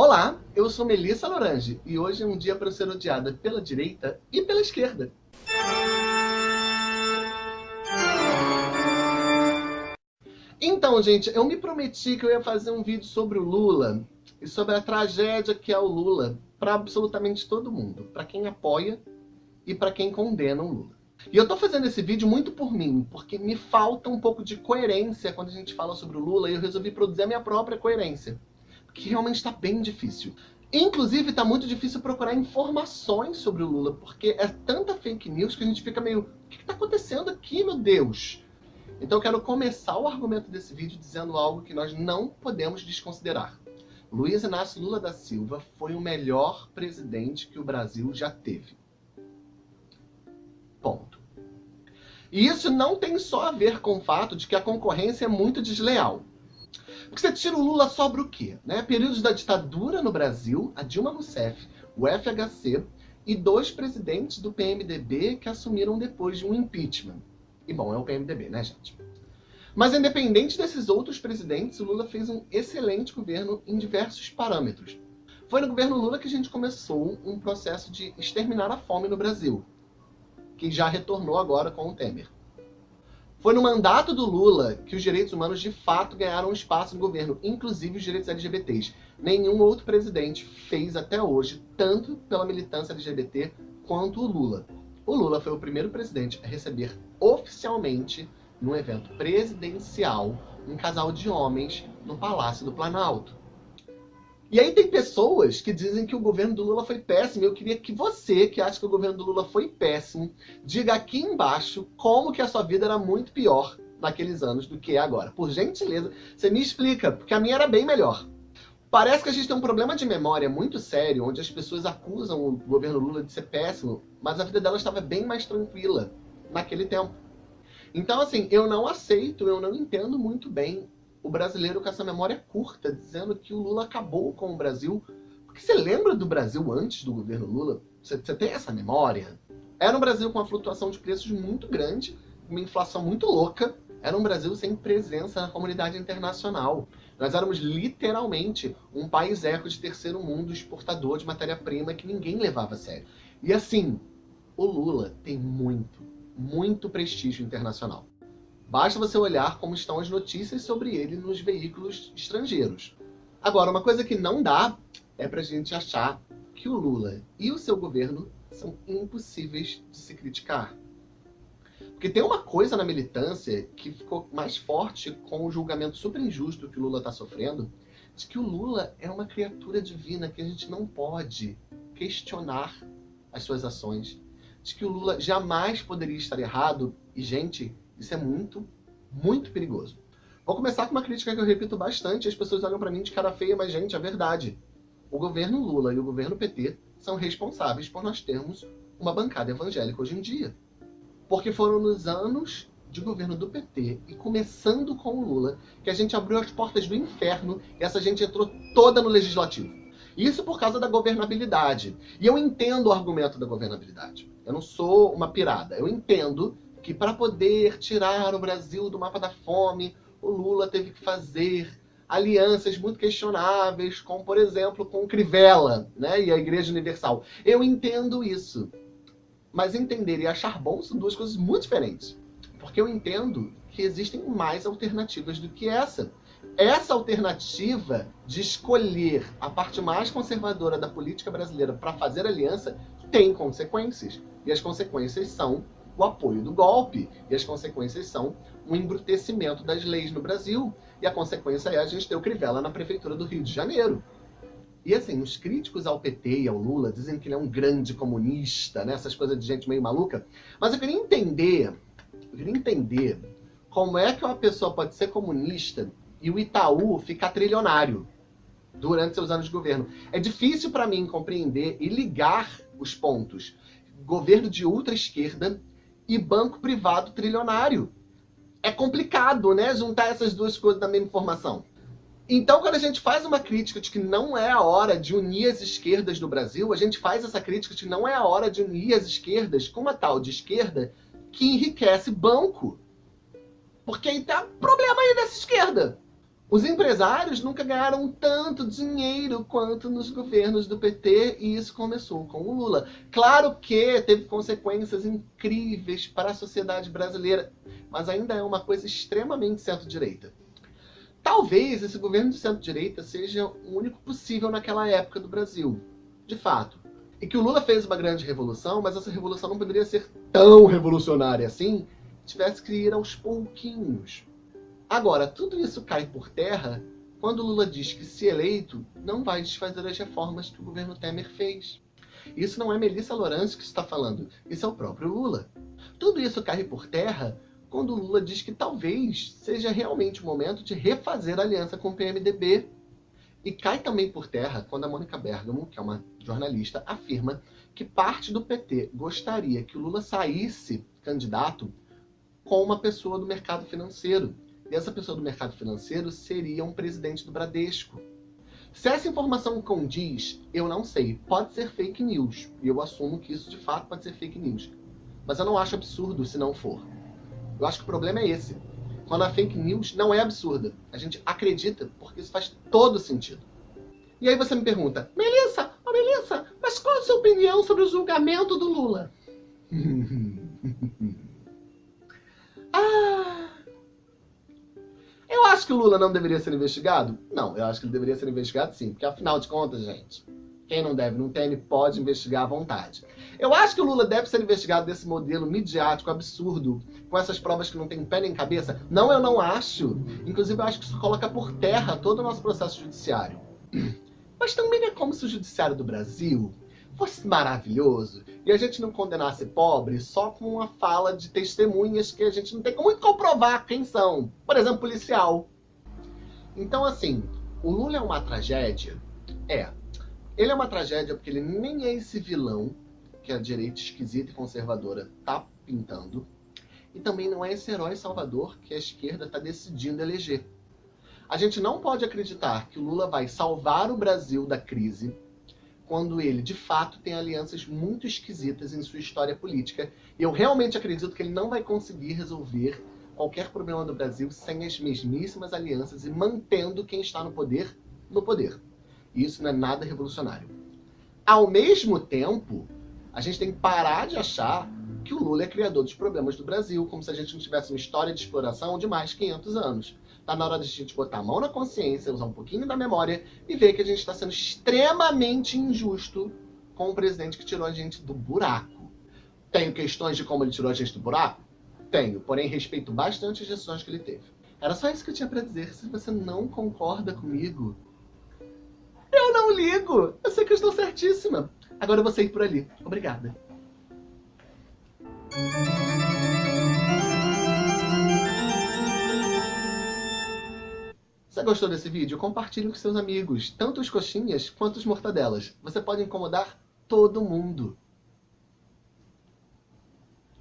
Olá, eu sou Melissa Lorange e hoje é um dia para ser odiada pela direita e pela esquerda. Então, gente, eu me prometi que eu ia fazer um vídeo sobre o Lula e sobre a tragédia que é o Lula para absolutamente todo mundo, para quem apoia e para quem condena o Lula. E eu tô fazendo esse vídeo muito por mim, porque me falta um pouco de coerência quando a gente fala sobre o Lula e eu resolvi produzir a minha própria coerência que realmente está bem difícil. Inclusive, está muito difícil procurar informações sobre o Lula, porque é tanta fake news que a gente fica meio... O que está acontecendo aqui, meu Deus? Então eu quero começar o argumento desse vídeo dizendo algo que nós não podemos desconsiderar. Luiz Inácio Lula da Silva foi o melhor presidente que o Brasil já teve. Ponto. E isso não tem só a ver com o fato de que a concorrência é muito desleal. Porque você tira o Lula, sobra o quê? Né? Períodos da ditadura no Brasil, a Dilma Rousseff, o FHC e dois presidentes do PMDB que assumiram depois de um impeachment. E bom, é o PMDB, né, gente? Mas independente desses outros presidentes, o Lula fez um excelente governo em diversos parâmetros. Foi no governo Lula que a gente começou um processo de exterminar a fome no Brasil, que já retornou agora com o Temer. Foi no mandato do Lula que os direitos humanos de fato ganharam espaço no governo, inclusive os direitos LGBTs. Nenhum outro presidente fez até hoje, tanto pela militância LGBT quanto o Lula. O Lula foi o primeiro presidente a receber oficialmente, num evento presidencial, um casal de homens no Palácio do Planalto. E aí tem pessoas que dizem que o governo do Lula foi péssimo. Eu queria que você, que acha que o governo do Lula foi péssimo, diga aqui embaixo como que a sua vida era muito pior naqueles anos do que é agora. Por gentileza, você me explica, porque a minha era bem melhor. Parece que a gente tem um problema de memória muito sério, onde as pessoas acusam o governo Lula de ser péssimo, mas a vida delas estava bem mais tranquila naquele tempo. Então, assim, eu não aceito, eu não entendo muito bem o brasileiro com essa memória curta, dizendo que o Lula acabou com o Brasil. Porque você lembra do Brasil antes do governo Lula? Você, você tem essa memória? Era um Brasil com uma flutuação de preços muito grande, uma inflação muito louca. Era um Brasil sem presença na comunidade internacional. Nós éramos literalmente um país eco de terceiro mundo, exportador de matéria-prima que ninguém levava a sério. E assim, o Lula tem muito, muito prestígio internacional. Basta você olhar como estão as notícias sobre ele nos veículos estrangeiros. Agora, uma coisa que não dá é pra gente achar que o Lula e o seu governo são impossíveis de se criticar. Porque tem uma coisa na militância que ficou mais forte com o julgamento super injusto que o Lula está sofrendo, de que o Lula é uma criatura divina que a gente não pode questionar as suas ações, de que o Lula jamais poderia estar errado, e gente, isso é muito, muito perigoso. Vou começar com uma crítica que eu repito bastante, as pessoas olham para mim de cara feia, mas gente, é verdade. O governo Lula e o governo PT são responsáveis por nós termos uma bancada evangélica hoje em dia. Porque foram nos anos de governo do PT e começando com o Lula que a gente abriu as portas do inferno e essa gente entrou toda no legislativo. Isso por causa da governabilidade. E eu entendo o argumento da governabilidade. Eu não sou uma pirada. Eu entendo que para poder tirar o Brasil do mapa da fome, o Lula teve que fazer alianças muito questionáveis, como, por exemplo, com Crivella né, e a Igreja Universal. Eu entendo isso. Mas entender e achar bom são duas coisas muito diferentes. Porque eu entendo que existem mais alternativas do que essa. Essa alternativa de escolher a parte mais conservadora da política brasileira para fazer aliança tem consequências. E as consequências são o apoio do golpe. E as consequências são um embrutecimento das leis no Brasil. E a consequência é a gente ter o Crivella na prefeitura do Rio de Janeiro. E assim, os críticos ao PT e ao Lula dizem que ele é um grande comunista, né? essas coisas de gente meio maluca. Mas eu queria entender, eu queria entender como é que uma pessoa pode ser comunista e o Itaú ficar trilionário durante seus anos de governo. É difícil para mim compreender e ligar os pontos. Governo de ultra-esquerda e banco privado trilionário. É complicado, né, juntar essas duas coisas na mesma informação. Então, quando a gente faz uma crítica de que não é a hora de unir as esquerdas do Brasil, a gente faz essa crítica de que não é a hora de unir as esquerdas com uma tal de esquerda que enriquece banco. Porque aí tá problema aí dessa esquerda. Os empresários nunca ganharam tanto dinheiro quanto nos governos do PT e isso começou com o Lula. Claro que teve consequências incríveis para a sociedade brasileira, mas ainda é uma coisa extremamente centro-direita. Talvez esse governo de centro-direita seja o único possível naquela época do Brasil, de fato. E que o Lula fez uma grande revolução, mas essa revolução não poderia ser tão revolucionária assim, tivesse que ir aos pouquinhos. Agora, tudo isso cai por terra quando Lula diz que, se eleito, não vai desfazer as reformas que o governo Temer fez. Isso não é Melissa Lourenço que está falando, isso é o próprio Lula. Tudo isso cai por terra quando Lula diz que talvez seja realmente o momento de refazer a aliança com o PMDB. E cai também por terra quando a Mônica Bergamo, que é uma jornalista, afirma que parte do PT gostaria que o Lula saísse candidato com uma pessoa do mercado financeiro. E essa pessoa do mercado financeiro seria um presidente do Bradesco. Se essa informação condiz, eu não sei. Pode ser fake news. E eu assumo que isso de fato pode ser fake news. Mas eu não acho absurdo se não for. Eu acho que o problema é esse. Quando a fake news não é absurda. A gente acredita porque isso faz todo sentido. E aí você me pergunta, Melissa, oh Melissa, mas qual a sua opinião sobre o julgamento do Lula? acho que Lula não deveria ser investigado? Não, eu acho que ele deveria ser investigado sim, porque afinal de contas, gente, quem não deve, não teme, pode investigar à vontade. Eu acho que o Lula deve ser investigado desse modelo midiático absurdo, com essas provas que não tem pé nem cabeça. Não, eu não acho. Inclusive, eu acho que isso coloca por terra todo o nosso processo judiciário. Mas também é como se o judiciário do Brasil fosse maravilhoso e a gente não condenasse pobre só com uma fala de testemunhas que a gente não tem como comprovar quem são. Por exemplo, policial. Então, assim, o Lula é uma tragédia? É. Ele é uma tragédia porque ele nem é esse vilão que a direita esquisita e conservadora tá pintando. E também não é esse herói salvador que a esquerda está decidindo eleger. A gente não pode acreditar que o Lula vai salvar o Brasil da crise quando ele, de fato, tem alianças muito esquisitas em sua história política. E eu realmente acredito que ele não vai conseguir resolver qualquer problema do Brasil sem as mesmíssimas alianças e mantendo quem está no poder, no poder. E isso não é nada revolucionário. Ao mesmo tempo, a gente tem que parar de achar que o Lula é criador dos problemas do Brasil, como se a gente não tivesse uma história de exploração de mais 500 anos. Tá na hora de a gente botar a mão na consciência, usar um pouquinho da memória e ver que a gente está sendo extremamente injusto com o presidente que tirou a gente do buraco. Tenho questões de como ele tirou a gente do buraco? Tenho, porém respeito bastante as decisões que ele teve. Era só isso que eu tinha para dizer. Se você não concorda comigo, eu não ligo. Eu sei que eu estou certíssima. Agora eu vou sair por ali. Obrigada. Você gostou desse vídeo? Compartilhe com seus amigos, tanto os coxinhas quanto os mortadelas. Você pode incomodar todo mundo.